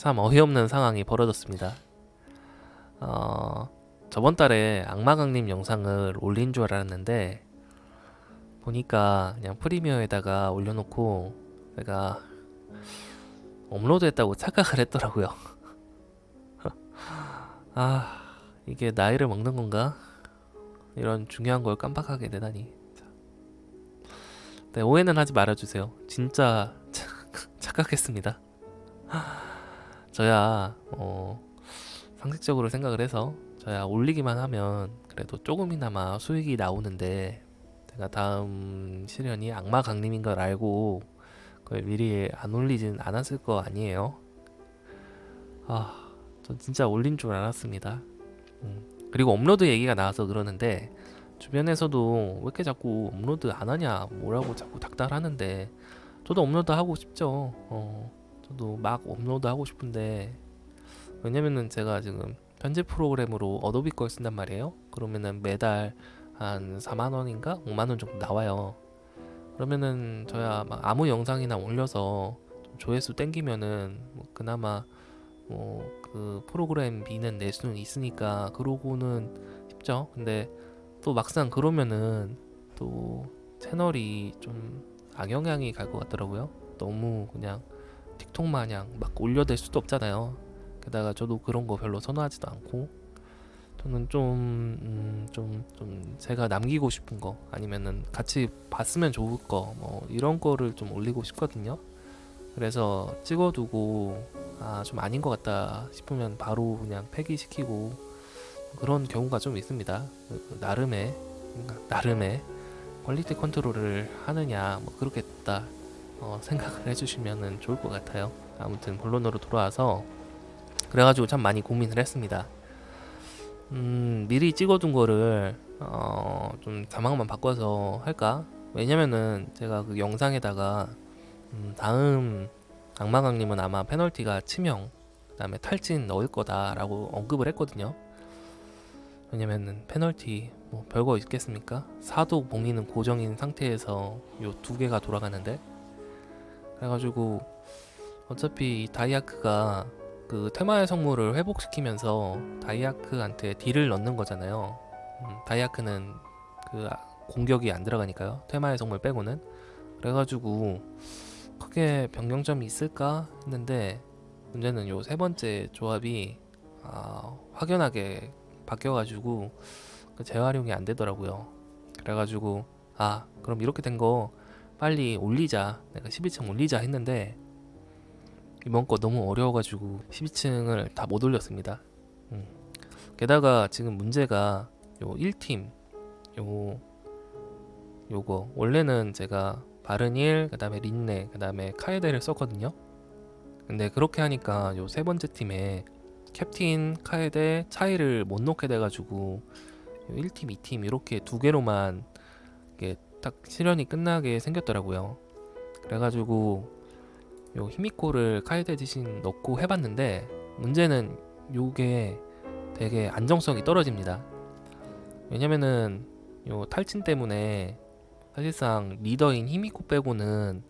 참 어이없는 상황이 벌어졌습니다. 어, 저번 달에 악마강림 영상을 올린 줄 알았는데 보니까 그냥 프리미어에다가 올려놓고 내가 업로드했다고 착각을 했더라고요. 아 이게 나이를 먹는 건가? 이런 중요한 걸 깜빡하게 되다니. 네 오해는 하지 말아주세요. 진짜 착각했습니다. 저야 어, 상식적으로 생각을 해서 저야 올리기만 하면 그래도 조금이나마 수익이 나오는데 제가 다음 시련이 악마 강림인 걸 알고 그걸 미리 안 올리진 않았을 거 아니에요. 아, 전 진짜 올린 줄 알았습니다. 음. 그리고 업로드 얘기가 나와서 그러는데 주변에서도 왜 이렇게 자꾸 업로드 안 하냐 뭐라고 자꾸 닥달하는데 저도 업로드 하고 싶죠. 어, 저도 막 업로드 하고 싶은데 왜냐면은 제가 지금 편집 프로그램으로 어도비 걸 쓴단 말이에요. 그러면은 매달 한 4만 원인가 5만 원 정도 나와요. 그러면은 저야 막 아무 영상이나 올려서 좀 조회수 땡기면은 뭐 그나마 뭐 그 프로그램 비는 낼 수는 있으니까 그러고는 싶죠. 근데 또 막상 그러면은 또 채널이 좀 악영향이 갈 것 같더라고요. 너무 그냥 틱톡 마냥 막 올려댈 수도 없잖아요. 게다가 저도 그런 거 별로 선호하지도 않고 저는 좀, 음, 좀, 좀 제가 남기고 싶은 거 아니면은 같이 봤으면 좋을 거 뭐 이런 거를 좀 올리고 싶거든요. 그래서 찍어두고 아 좀 아닌 것 같다 싶으면 바로 그냥 폐기시키고 그런 경우가 좀 있습니다. 그 나름의 나름의 quality control을 하느냐 뭐 그렇겠다 어, 생각을 해주시면 좋을 것 같아요. 아무튼 본론으로 돌아와서 그래가지고 참 많이 고민을 했습니다. 음, 미리 찍어둔 거를 어, 좀 자막만 바꿔서 할까? 왜냐면은 제가 그 영상에다가 음, 다음 악마강림은 아마 페널티가 치명 그 다음에 탈진 넣을 거다 라고 언급을 했거든요. 왜냐면은 페널티 뭐 별거 있겠습니까? 사도 봉인은 고정인 상태에서 요 두 개가 돌아가는데 그래가지고 어차피 이 다이아크가 그 테마의 성물을 회복시키면서 다이아크한테 딜을 넣는 거잖아요. 음, 다이아크는 그 아- 공격이 안 들어가니까요. 테마의 성물 빼고는 그래가지고 크게 변경점이 있을까 했는데 문제는 요 세 번째 조합이 아, 확연하게 바뀌어가지고 그 재활용이 안 되더라고요. 그래가지고 아 그럼 이렇게 된 거 빨리 올리자 내가 12층 올리자 했는데 이번 거 너무 어려워가지고 12층을 다 못 올렸습니다. 음. 게다가 지금 문제가 요 1팀 요 요거 원래는 제가 바른일 그 다음에 린네 그 다음에 카에데를 썼거든요. 근데 그렇게 하니까 요 세 번째 팀에 캡틴 카에데 차이를 못 넣게 돼가지고 요 1팀 2팀 이렇게 두 개로만 이게 딱 실현이 끝나게 생겼더라고요. 그래가지고 요 히미코를 카이데 대신 넣고 해봤는데 문제는 요게 되게 안정성이 떨어집니다. 왜냐면은 요 탈진 때문에 사실상 리더인 히미코 빼고는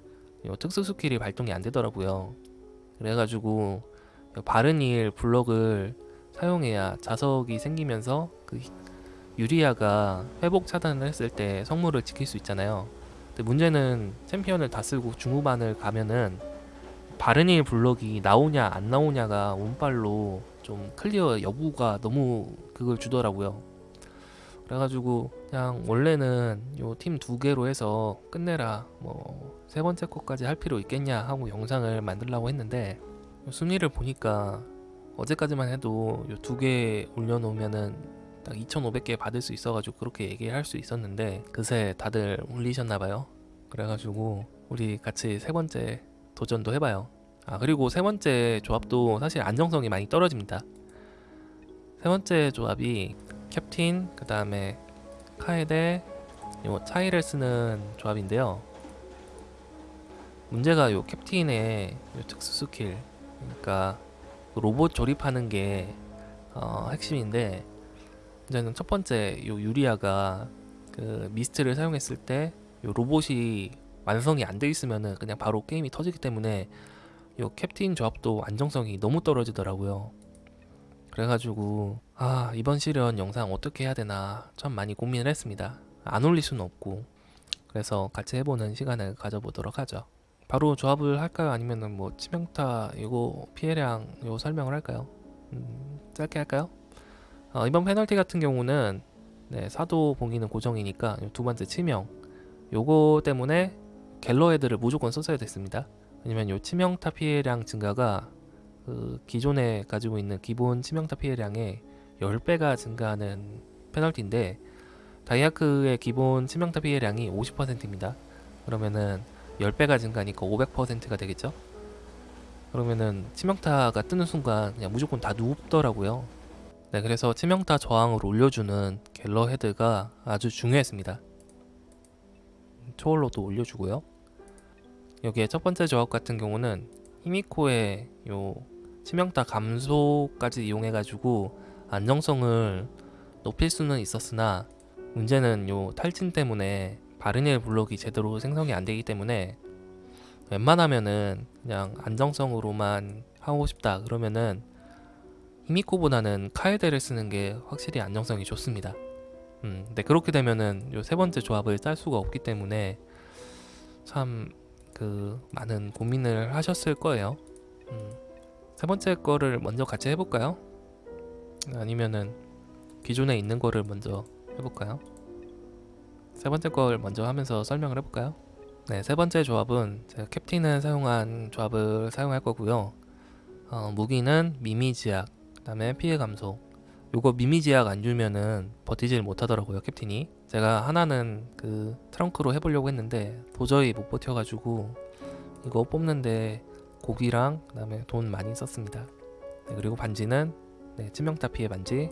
요 특수 skill이 발동이 안 되더라고요. 그래가지고 요 바른일 블럭을 사용해야 자석이 생기면서 그 히- 유리아가 회복 차단을 했을 때 성물을 지킬 수 있잖아요. 근데 문제는 챔피언을 다 쓰고 중후반을 가면은 바른일 블럭이 나오냐 안 나오냐가 운빨로 좀 clear 여부가 너무 그걸 주더라고요. 그래가지고 그냥 원래는 요 팀 두 개로 해서 끝내라 뭐 세 번째 거까지 할 필요 있겠냐 하고 영상을 만들려고 했는데 요 순위를 보니까 어제까지만 해도 요 두 개 올려놓으면은 딱 2,500개 받을 수 있어가지고 그렇게 얘기할 수 있었는데 그새 다들 올리셨나봐요. 그래가지고 우리 같이 세 번째 도전도 해봐요. 아 그리고 세 번째 조합도 사실 안정성이 많이 떨어집니다. 세 번째 조합이 캡틴 그 다음에 카에데 요 차이를 쓰는 조합인데요. 문제가 요 캡틴의 요 특수 스킬 그러니까 로봇 조립하는 게 어, 핵심인데 문제는 첫 번째 요 유리아가 그 미스트를 사용했을 때 요 로봇이 완성이 안 돼 있으면은 그냥 바로 게임이 터지기 때문에 요 캡틴 조합도 안정성이 너무 떨어지더라고요. 그래가지고 아 이번 시련 영상 어떻게 해야 되나 참 많이 고민을 했습니다. 안 올릴 수는 없고 그래서 같이 해보는 시간을 가져보도록 하죠. 바로 조합을 할까요? 아니면은 뭐 치명타 이거 피해량 요 설명을 할까요? 음, 짧게 할까요? 어, 이번 페널티 같은 경우는 네, 사도 봉기는 고정이니까 요두 번째 치명 요거 때문에 갤러헤드를 무조건 썼어야 됐습니다. 왜냐면 요 치명타 피해량 증가가 그 기존에 가지고 있는 기본 치명타 피해량의 10배가 증가하는 페널티인데 다이아크의 기본 치명타 피해량이 50%입니다. 그러면은 10배가 증가하니까 500%가 되겠죠? 그러면은 치명타가 뜨는 순간 그냥 무조건 다 눕더라고요. 네, 그래서 치명타 저항을 올려주는 갤러 헤드가 아주 중요했습니다. 초월로도 올려주고요. 여기에 첫 번째 조합 같은 경우는 히미코의 요 치명타 감소까지 이용해가지고 안정성을 높일 수는 있었으나 문제는 요 탈진 때문에 바르니엘 블록이 제대로 생성이 안 되기 때문에 웬만하면은 그냥 안정성으로만 하고 싶다 그러면은 히미코보다는 카에데를 쓰는 게 확실히 안정성이 좋습니다. 음, 근데 그렇게 되면은 요 세 번째 조합을 짤 수가 없기 때문에 참 그 많은 고민을 하셨을 거예요. 음, 세 번째 거를 먼저 같이 해볼까요? 아니면은 기존에 있는 거를 먼저 해볼까요? 세 번째 걸 먼저 하면서 설명을 해볼까요? 네, 세 번째 조합은 제가 캡틴을 사용한 조합을 사용할 거고요. 어, 무기는 미미지약, 그 다음에 피해 감소. 요거 미미지약 안 주면은 버티질 못하더라고요 캡틴이. 제가 하나는 그 트렁크로 해보려고 했는데 도저히 못 버텨가지고 이거 뽑는데 고기랑 그 다음에 돈 많이 썼습니다. 네, 그리고 반지는 네, 치명타 피해 반지.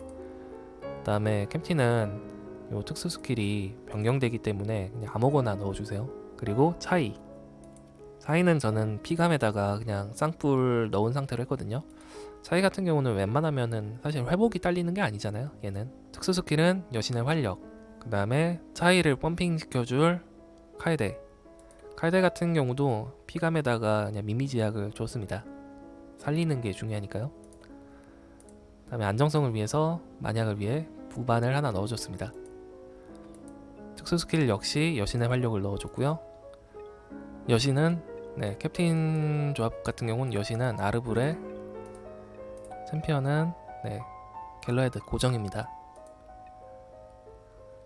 그 다음에 캡틴은 요 특수 skill이 변경되기 때문에 그냥 아무거나 넣어주세요. 그리고 차이. 차이는 저는 피감에다가 그냥 쌍뿔 넣은 상태로 했거든요. 차이 같은 경우는 웬만하면은 사실 회복이 딸리는 게 아니잖아요. 얘는 특수 skill은 여신의 활력. 그 다음에 차이를 펌핑 시켜줄 카에데. 카에데 같은 경우도 피감에다가 그냥 미미지약을 줬습니다. 살리는 게 중요하니까요. 그 다음에 안정성을 위해서 만약을 위해 부반을 하나 넣어줬습니다. 특수 스킬 역시 여신의 활력을 넣어줬고요. 여신은 네, 캡틴 조합 같은 경우는 여신은 아르브레, 챔피언은 네, 갤러헤드 고정입니다.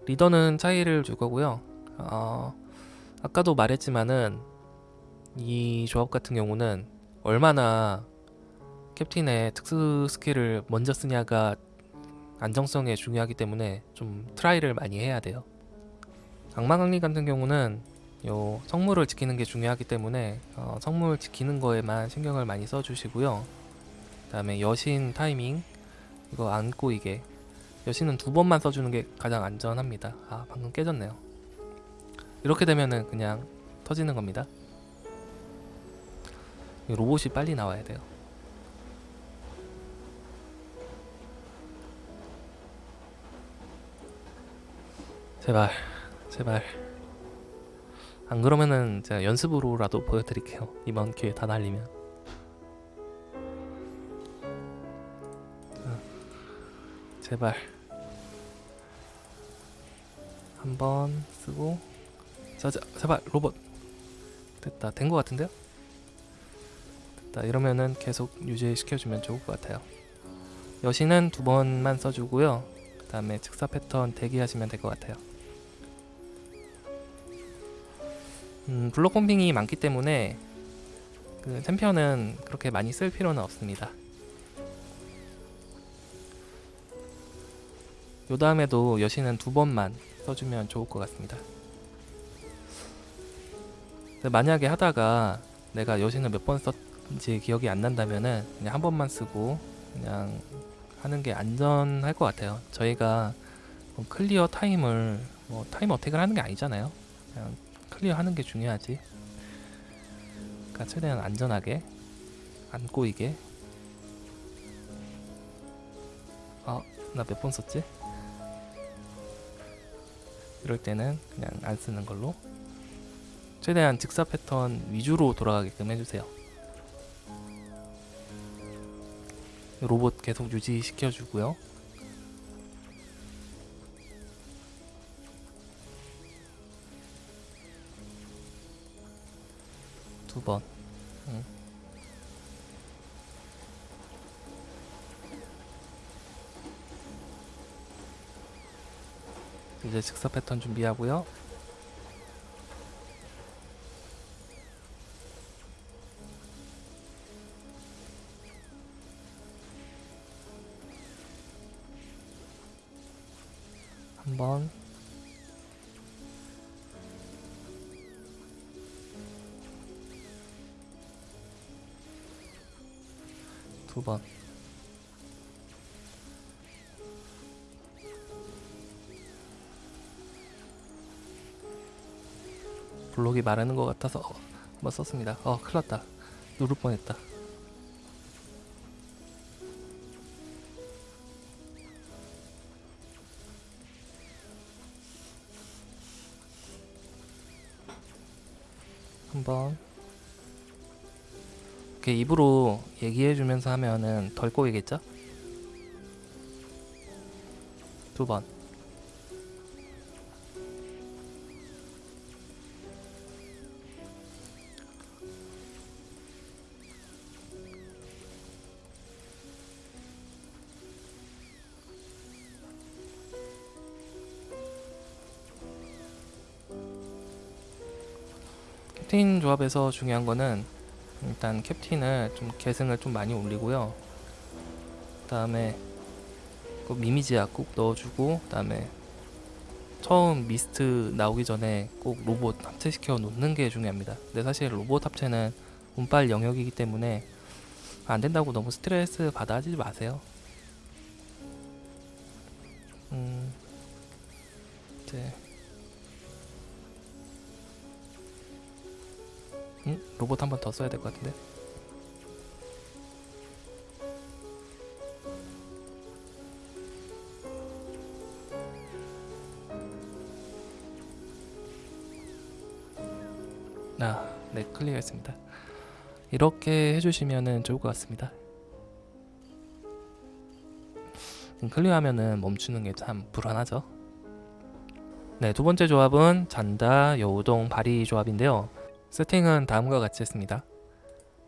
리더는 차이를 줄 거고요. 어, 아까도 말했지만은 이 조합 같은 경우는 얼마나 캡틴의 특수 skill을 먼저 쓰냐가 안정성에 중요하기 때문에 좀 try를 많이 해야 돼요. 악마강리 같은 경우는 요 성물을 지키는 게 중요하기 때문에 어, 성물 지키는 거에만 신경을 많이 써주시고요. 그다음에 여신 타이밍 이거 안 꼬이게 여신은 두 번만 써주는 게 가장 안전합니다. 아 방금 깨졌네요. 이렇게 되면은 그냥 터지는 겁니다. 이 로봇이 빨리 나와야 돼요. 제발 제발 안 그러면은 제가 연습으로라도 보여드릴게요. 이번 기회 다 날리면. 제발 한 번 쓰고 자, 자 제발 로봇 됐다 된 것 같은데요? 됐다 이러면은 계속 유지시켜주면 좋을 것 같아요. 여신은 두 번만 써주고요. 그 다음에 즉사 패턴 대기하시면 될 것 같아요. 음, 블록 펌핑이 많기 때문에 그 챔피언은 그렇게 많이 쓸 필요는 없습니다. 요 다음에도 여신은 두 번만 써주면 좋을 것 같습니다. 만약에 하다가 내가 여신을 몇 번 썼는지 기억이 안 난다면은 그냥 한 번만 쓰고 그냥 하는 게 안전할 것 같아요. 저희가 뭐 clear time을 뭐 time attack을 하는 게 아니잖아요. 그냥 clear 하는 게 중요하지. 그러니까 최대한 안전하게 안 꼬이게. 아, 나 몇 번 썼지? 이럴 때는 그냥 안 쓰는 걸로 최대한 직사 패턴 위주로 돌아가게끔 해주세요. 로봇 계속 유지시켜주고요. 두번. 응. 이제 즉사 패턴 준비하고요. 한 번. 두 번. 블록이 마르는 것 같아서 어, 한번 썼습니다. 어, 큰일 났다. 누를 뻔했다. 한번 이렇게 입으로 얘기해주면서 하면은 덜 꼬이겠죠? 두 번. 캡틴 조합에서 중요한 거는 일단 캡틴을 좀 계승을 좀 많이 올리고요. 그 다음에 그 미미지약 꼭 넣어주고 그 다음에 처음 미스트 나오기 전에 꼭 로봇 합체시켜 놓는 게 중요합니다. 근데 사실 로봇 합체는 운빨 영역이기 때문에 안 된다고 너무 스트레스 받아 하지 마세요. 음, 이제 로봇 한 번 더 써야 될 것 같은데. 아, 네, 클리어했습니다. 이렇게 해주시면은 좋을 것 같습니다. 음, 클리어하면은 멈추는 게 참 불안하죠. 네, 두 번째 조합은 잔다, 여우동, 바리 조합인데요. 세팅은 다음과 같이 했습니다.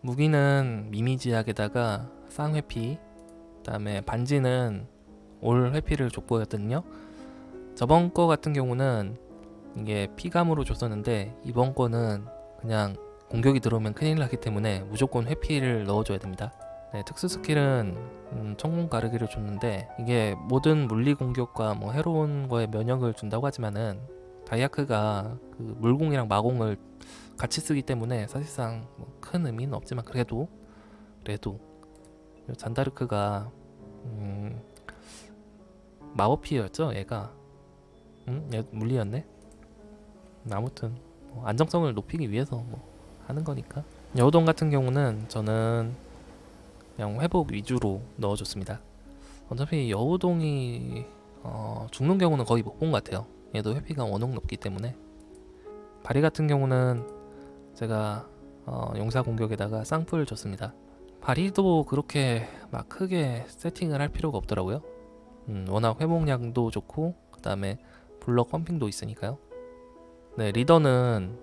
무기는 미미지약에다가 쌍회피, 그 다음에 반지는 올 회피를 족보였거든요. 저번 거 같은 경우는 이게 피감으로 줬었는데 이번 거는 그냥 공격이 들어오면 큰일 나기 때문에 무조건 회피를 넣어줘야 됩니다. 네, 특수 스킬은 음, 천공 가르기를 줬는데 이게 모든 물리 공격과 뭐 해로운 거에 면역을 준다고 하지만은 다이아크가 그 물공이랑 마공을 같이 쓰기 때문에 사실상 뭐 큰 의미는 없지만 그래도 그래도 잔다르크가 음, 마법피였죠 얘가. 음? 얘 물리였네? 아무튼 뭐 안정성을 높이기 위해서 뭐 하는 거니까. 여우동 같은 경우는 저는 그냥 회복 위주로 넣어줬습니다. 어차피 여우동이 어, 죽는 경우는 거의 못 본 것 같아요. 얘도 회피가 워낙 높기 때문에. 바리 같은 경우는 제가 어, 용사 공격에다가 쌍뿔 줬습니다. 바리도 그렇게 막 크게 세팅을 할 필요가 없더라고요. 음, 워낙 회복량도 좋고 그 다음에 블럭 펌핑도 있으니까요. 네 리더는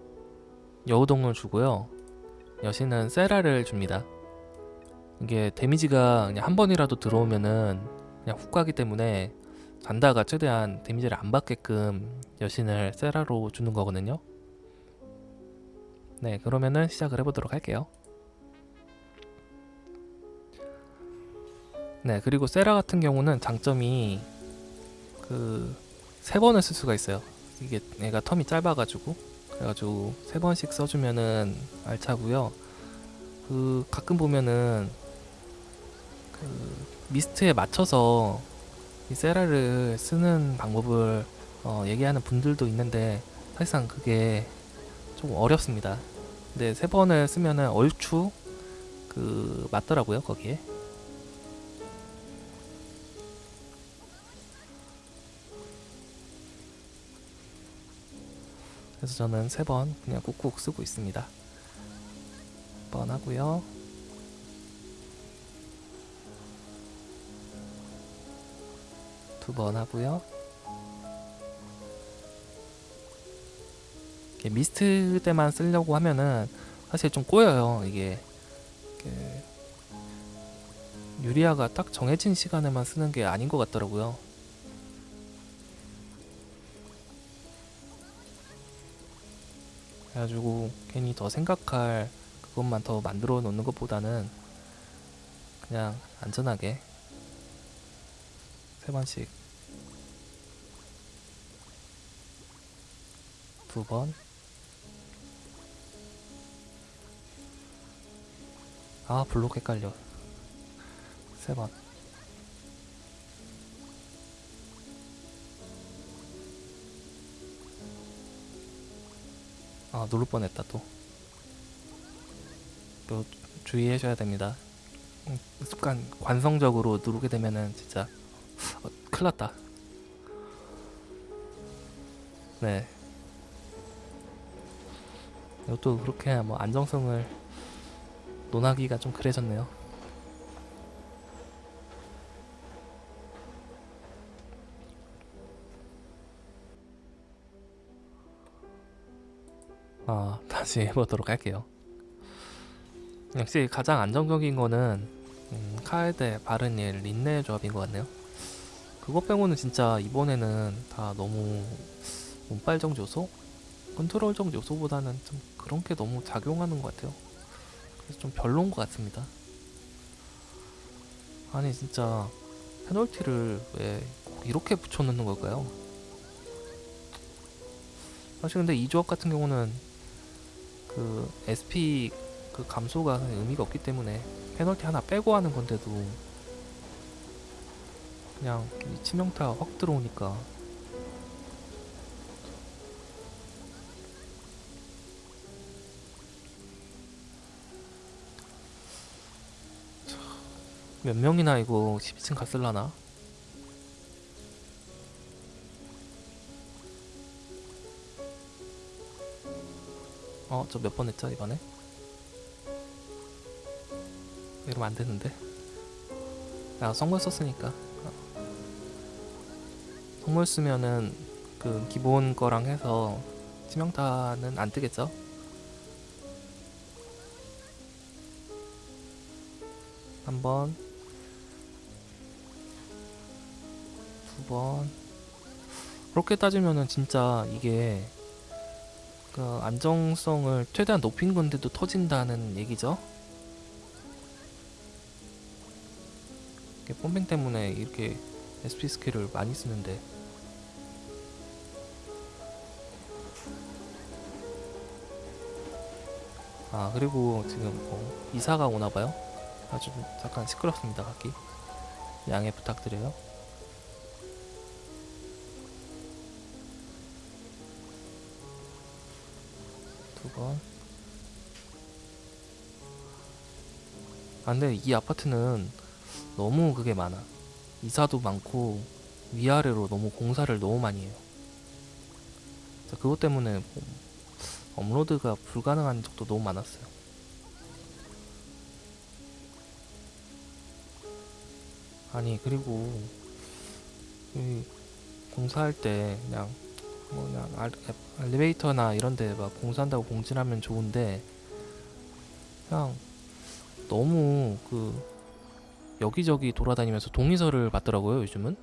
여우동을 주고요. 여신은 세라를 줍니다. 이게 데미지가 그냥 한 번이라도 들어오면은 그냥 훅 가기 때문에 잔다가 최대한 데미지를 안 받게끔 여신을 세라로 주는 거거든요. 네, 그러면은 시작을 해보도록 할게요. 네, 그리고 세라 같은 경우는 장점이 그 세 번을 쓸 수가 있어요. 이게 얘가 텀이 짧아가지고 그래가지고 세 번씩 써주면은 알차고요. 그 가끔 보면은 그 미스트에 맞춰서 이 세라를 쓰는 방법을 어, 얘기하는 분들도 있는데 사실상 그게 좀 어렵습니다. 네, 세 번을 쓰면은 얼추 그 맞더라고요 거기에. 그래서 저는 세 번 그냥 꾹꾹 쓰고 있습니다. 번 하고요. 두 번 하고요. 미스트 때만 쓰려고 하면은 사실 좀 꼬여요. 이게 그 유리아가 딱 정해진 시간에만 쓰는 게 아닌 것 같더라고요. 그래가지고 괜히 더 생각할 그것만 더 만들어 놓는 것보다는 그냥 안전하게 세 번씩 두 번. 아 블록 헷갈려. 세 번. 아 누를 뻔했다 또. 또 주의하셔야 됩니다. 음, 습관 관성적으로 누르게 되면은 진짜 어, 큰일 났다. 네. 이것도 그렇게 뭐 안정성을 논하기가 좀 그래졌네요. 아, 다시 해보도록 할게요. 역시 가장 안정적인 거는 음, 카에데, 바르닐, 린네 조합인 것 같네요. 그거 빼고는 진짜 이번에는 다 너무 운빨정 요소? 컨트롤적 요소보다는 좀 그런 게 너무 작용하는 것 같아요. 그래서 좀 별로인 것 같습니다. 아니 진짜 페널티를 왜꼭 이렇게 붙여놓는 걸까요? 사실 근데 이 조합 같은 경우는 그 SP 그 감소가 의미가 없기 때문에 페널티 하나 빼고 하는 건데도 그냥 이 치명타 확 들어오니까 몇 명이나 이거 12층 갔을라나? 어, 저 몇 번 했죠, 이번에? 이러면 안 되는데. 아, 성물 썼으니까. 어. 성물 쓰면은 그 기본 거랑 해서 치명타는 안 뜨겠죠? 한 번, 번. 그렇게 따지면은 진짜 이게 그 안정성을 최대한 높인 건데도 터진다는 얘기죠. 이게 펌핑 때문에 이렇게 SP 스킬을 많이 쓰는데 아 그리고 지금 뭐 이사가 오나봐요 아주 잠깐 시끄럽습니다 각기 양해 부탁드려요 두번 아 근데 이 아파트는 너무 그게 많아. 이사도 많고 위아래로 너무 공사를 너무 많이 해요. 그것 때문에 뭐 업로드가 불가능한 적도 너무 많았어요. 아니 그리고 이 공사할 때 그냥 뭐 그냥 알, 엘리베이터나 이런데 막 공사한다고 공지하면 좋은데 그냥 너무 그 여기저기 돌아다니면서 동의서를 받더라고요 요즘은.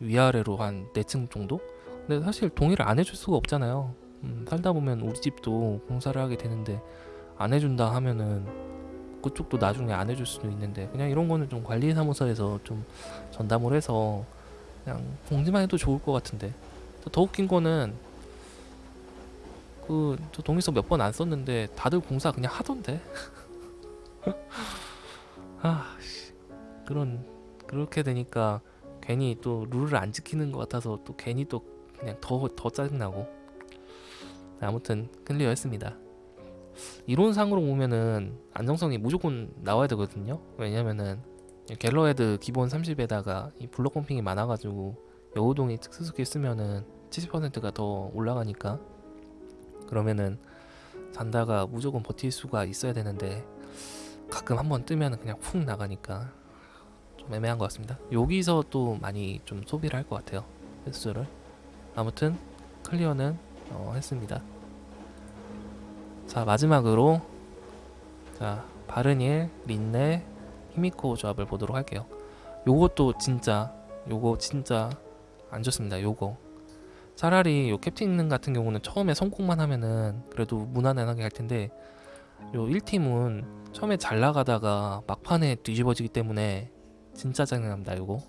위아래로 한 4층 정도? 근데 사실 동의를 안 해줄 수가 없잖아요. 음, 살다 보면 우리 집도 공사를 하게 되는데 안 해준다 하면은 그쪽도 나중에 안 해줄 수도 있는데 그냥 이런 거는 좀 관리사무소에서 좀 전담을 해서 그냥 공지만 해도 좋을 것 같은데 더 웃긴 거는 그 저 동의서 몇 번 안 썼는데 다들 공사 그냥 하던데 아 씨. 그런 그렇게 되니까 괜히 또 룰을 안 지키는 것 같아서 또 괜히 또 그냥 더 더 짜증나고 아무튼 클리어했습니다. 이론상으로 보면은 안정성이 무조건 나와야 되거든요. 왜냐면은 갤러헤드 기본 30에다가 이 블록 펌핑이 많아가지고 여우동이 특수스킬 쓰면은 70%가 더 올라가니까 그러면은 잔다가 무조건 버틸 수가 있어야 되는데 가끔 한번 뜨면 그냥 훅 나가니까 좀 애매한 것 같습니다. 여기서 또 많이 좀 소비를 할 것 같아요. 횟수를. 아무튼 클리어는 어, 했습니다. 자 마지막으로 자 바르닐, 린네, 히미코 조합을 보도록 할게요. 요것도 진짜 요거 진짜 안 좋습니다. 요거 차라리 요 캡틴 같은 경우는 처음에 성공만 하면은 그래도 무난하게 할 텐데 요 1팀은 처음에 잘 나가다가 막판에 뒤집어지기 때문에 진짜 짜증납니다. 요거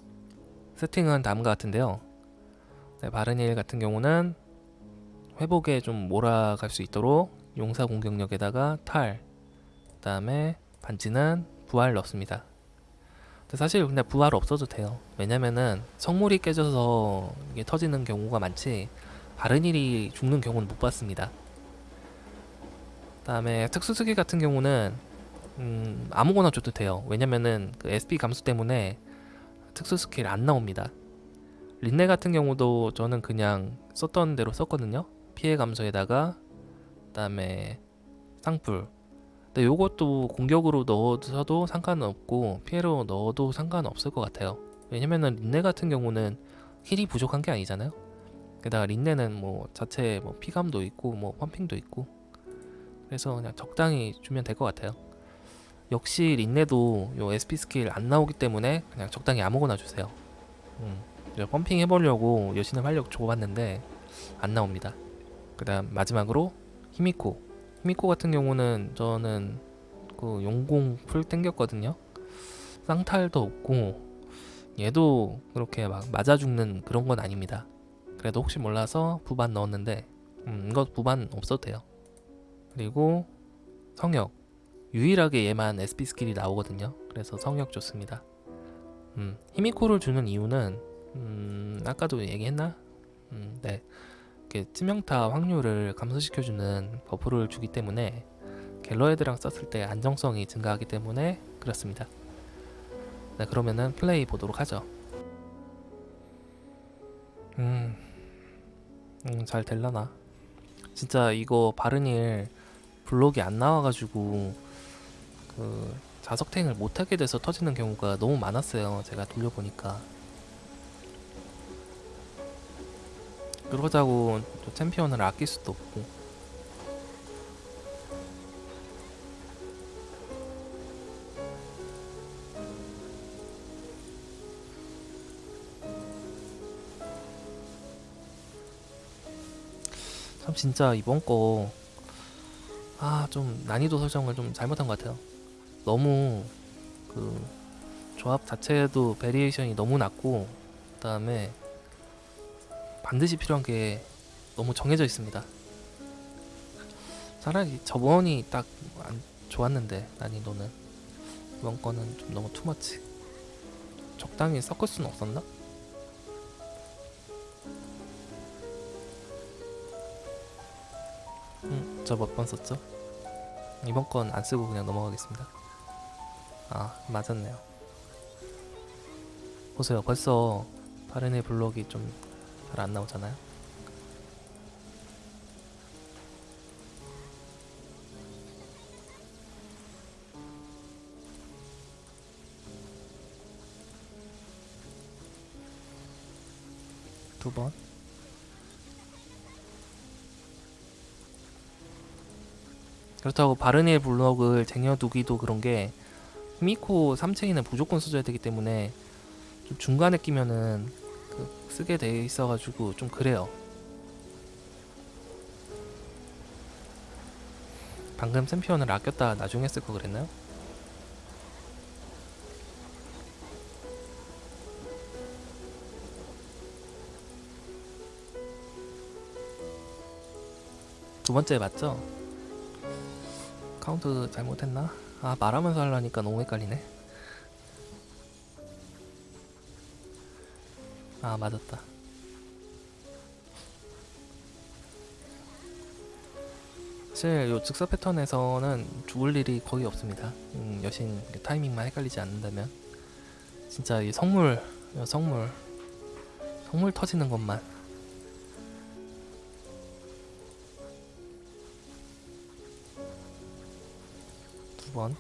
세팅은 다음과 같은데요. 네, 바르닐 같은 경우는 회복에 좀 몰아갈 수 있도록 용사 공격력에다가 탈 그 다음에 반지는 부활 넣습니다. 근데 사실 근데 부활 없어도 돼요. 왜냐면은 성물이 깨져서 이게 터지는 경우가 많지 바르닐이 죽는 경우는 못 봤습니다. 그다음에 특수수기 같은 경우는 음, 아무거나 줘도 돼요. 왜냐면은 그 SP 감소 때문에 특수 스킬 안 나옵니다. 린네 같은 경우도 저는 그냥 썼던 대로 썼거든요. 피해 감소에다가 그 다음에 쌍불. 근데 요것도 공격으로 넣어서도 상관없고 피해로 넣어도 상관없을 것 같아요. 왜냐면은 린네 같은 경우는 heal이 부족한 게 아니잖아요. 게다가 린네는 뭐 자체 뭐 피감도 있고 뭐 pumping도 있고 그래서 그냥 적당히 주면 될 것 같아요. 역시 린네도 요 SP 스킬 안 나오기 때문에 그냥 적당히 아무거나 주세요. 음, pumping 해보려고 여신의 활력 줘봤는데 안 나옵니다. 그 다음 마지막으로 히미코. 히미코 같은 경우는 저는 그 용공 풀 땡겼거든요. 쌍탈도 없고 얘도 그렇게 막 맞아 죽는 그런 건 아닙니다. 그래도 혹시 몰라서 부반 넣었는데 음, 이거 부반 없어도 돼요. 그리고 성역 유일하게 얘만 SP 스킬이 나오거든요. 그래서 성역 좋습니다. 음, 히미코를 주는 이유는 음, 아까도 얘기했나? 음, 네. 이렇게 치명타 확률을 감소시켜주는 buff를 주기 때문에 갤러헤드랑 썼을 때 안정성이 증가하기 때문에 그렇습니다. 네, 그러면은 플레이 보도록 하죠. 음, 음, 잘 될라나? 진짜 이거 바르닐 블록이 안 나와가지고 그 자석탱을 못하게 돼서 터지는 경우가 너무 많았어요. 제가 돌려보니까. 그러자고 또 챔피언을 아낄 수도 없고. 참 진짜 이번 거 아, 좀 난이도 설정을 좀 잘못한 것 같아요. 너무 그 조합 자체도 variation이 너무 낮고 그 다음에 반드시 필요한 게 너무 정해져 있습니다. 차라리 저번이 딱안 좋았는데 난이도는 이번 거는 좀 너무 too much. 적당히 섞을 수는 없었나? 음, 저 몇 번 썼죠? 이번 건 안 쓰고 그냥 넘어가겠습니다. 아, 맞았네요. 보세요. 벌써 바른의 블록이 좀 잘 안 나오잖아요. 두 번. 그렇다고 바르니의 블록을 쟁여두기도 그런 게 히미코 3체인은 무조건 써줘야 되기 때문에 좀 중간에 끼면은 그 쓰게 돼 있어가지고 좀 그래요. 방금 챔피언을 아꼈다 나중에 쓸 거 그랬나요? 두 번째 맞죠? 카운트 잘못했나? 아 말하면서 하려니까 너무 헷갈리네 아 맞았다. 사실 요 즉사 패턴에서는 죽을 일이 거의 없습니다. 음, 여신 타이밍만 헷갈리지 않는다면. 진짜 이 성물 요 성물. 성물 터지는 것만. 두번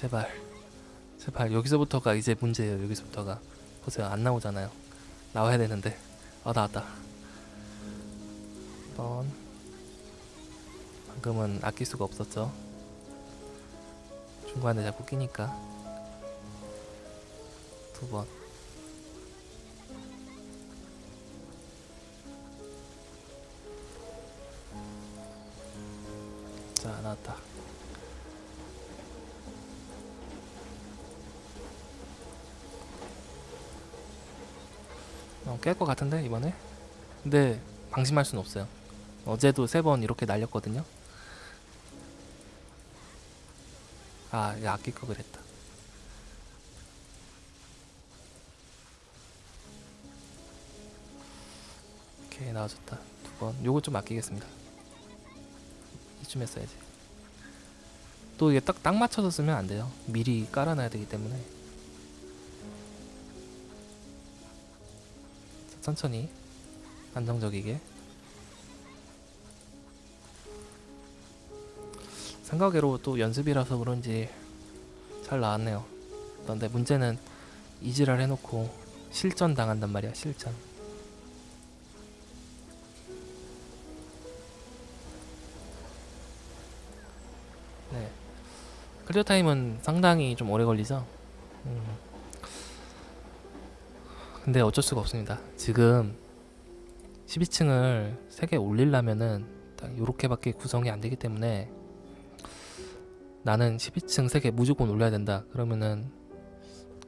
제발. 제발. 여기서부터가 이제 문제예요. 여기서부터가. 보세요 안 나오잖아요. 나와야 되는데. 아 나왔다. 한번. 방금은 아낄 수가 없었죠. 중간에 자꾸 끼니까. 두번. 자 나왔다 어, 깰것 같은데 이번에? 근데 방심할 순 없어요. 어제도 세 번 이렇게 날렸거든요. 아 아낄 거 그랬다. 오케이 나와줬다. 두 번. 요거 좀 아끼겠습니다. 이쯤 했어야지. 또 이게 딱, 딱 맞춰서 쓰면 안 돼요. 미리 깔아놔야 되기 때문에 천천히 안정적이게. 생각외로 또 연습이라서 그런지 잘 나왔네요. 그런데 문제는 이지랄 해놓고 실전 당한단 말이야 실전. 네. 클리어 타임은 상당히 좀 오래 걸리죠? 음. 근데 어쩔 수가 없습니다. 지금 12층을 3개 올리려면은 딱 요렇게밖에 구성이 안 되기 때문에 나는 12층 3개 무조건 올려야 된다. 그러면은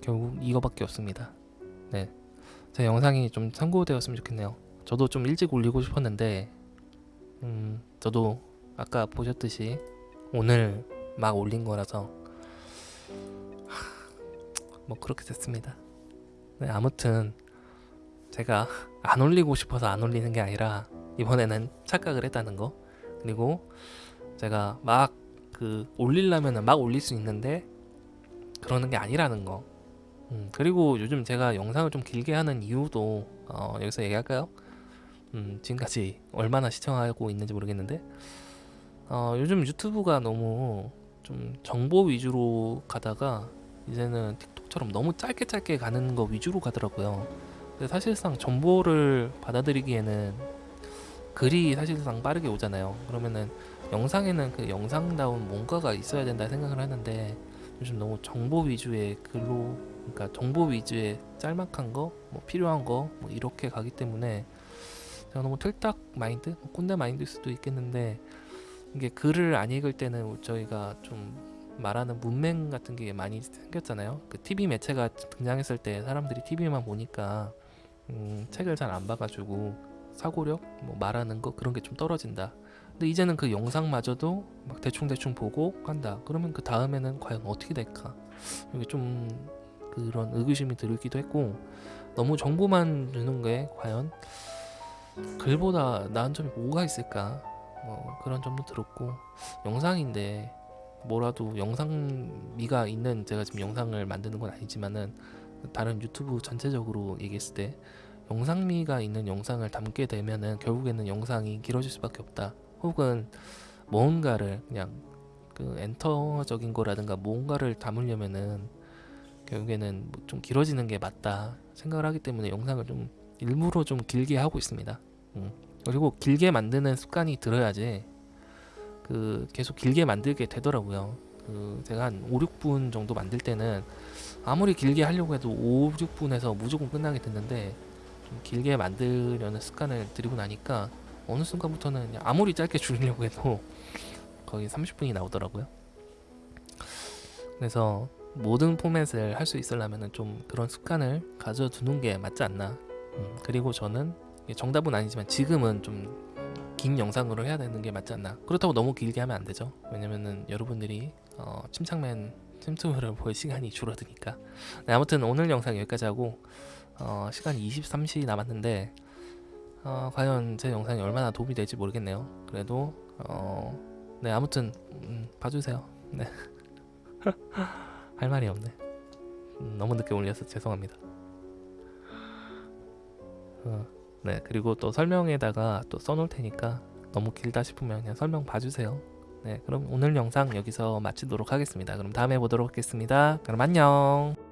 결국 이거밖에 없습니다. 네. 제 영상이 좀 참고되었으면 좋겠네요. 저도 좀 일찍 올리고 싶었는데 음, 저도 아까 보셨듯이 오늘 막 올린 거라서 하, 뭐 그렇게 됐습니다. 네, 아무튼 제가 안 올리고 싶어서 안 올리는 게 아니라 이번에는 착각을 했다는 거 그리고 제가 막 그 올리려면 막 올릴 수 있는데 그러는 게 아니라는 거 음, 그리고 요즘 제가 영상을 좀 길게 하는 이유도 어, 여기서 얘기할까요? 음, 지금까지 얼마나 시청하고 있는지 모르겠는데 어, 요즘 유튜브가 너무 좀 정보 위주로 가다가 이제는 틱톡처럼 너무 짧게 짧게 가는 거 위주로 가더라고요. 근데 사실상 정보를 받아들이기에는 글이 사실상 빠르게 오잖아요. 그러면은 영상에는 그 영상다운 뭔가가 있어야 된다 생각을 하는데 요즘 너무 정보 위주의 글로 그러니까 정보 위주의 짤막한 거, 뭐 필요한 거, 뭐 이렇게 가기 때문에 제가 너무 틀딱 마인드, 뭐 꼰대 마인드일 수도 있겠는데 이게 글을 안 읽을 때는 저희가 좀 말하는 문맹 같은 게 많이 생겼잖아요. 그 TV 매체가 등장했을 때 사람들이 TV만 보니까 음, 책을 잘 안 봐가지고 사고력, 뭐 말하는 거 그런 게 좀 떨어진다. 근데 이제는 그 영상마저도 막 대충 대충 보고 간다. 그러면 그 다음에는 과연 어떻게 될까? 이게 좀 그런 의구심이 들기도 했고 너무 정보만 주는 게 과연 글보다 나은 점이 뭐가 있을까? 뭐 그런 점도 들었고 영상인데 뭐라도 영상미가 있는 제가 지금 영상을 만드는 건 아니지만은 다른 유튜브 전체적으로 얘기했을 때 영상미가 있는 영상을 담게 되면은 결국에는 영상이 길어질 수밖에 없다. 혹은 뭔가를 그냥 그 엔터적인 거라든가 뭔가를 담으려면은 결국에는 뭐 좀 길어지는 게 맞다 생각을 하기 때문에 영상을 좀 일부러 좀 길게 하고 있습니다. 음. 그리고 길게 만드는 습관이 들어야지 그 계속 길게 만들게 되더라고요. 그 제가 한 5, 6분 정도 만들 때는 아무리 길게 하려고 해도 5, 6분에서 무조건 끝나게 됐는데 좀 길게 만들려는 습관을 들이고 나니까 어느 순간부터는 아무리 짧게 줄이려고 해도 거의 30분이 나오더라고요. 그래서 모든 포맷을 할 수 있으려면 좀 그런 습관을 가져두는 게 맞지 않나. 음, 그리고 저는 정답은 아니지만 지금은 좀 긴 영상으로 해야 되는 게 맞지 않나. 그렇다고 너무 길게 하면 안 되죠. 왜냐면은 여러분들이 어, 침착맨 틈틈을 볼 시간이 줄어드니까. 네, 아무튼 오늘 영상 여기까지 하고 어, 시간이 23시 남았는데 어, 과연 제 영상이 얼마나 도움이 될지 모르겠네요. 그래도 어, 네 아무튼 음, 봐주세요. 네. 할 말이 없네. 음, 너무 늦게 올려서 죄송합니다. 어, 네 그리고 또 설명에다가 또 써놓을 테니까 너무 길다 싶으면 그냥 설명 봐주세요. 네, 그럼 오늘 영상 여기서 마치도록 하겠습니다. 그럼 다음에 보도록 하겠습니다. 그럼 안녕.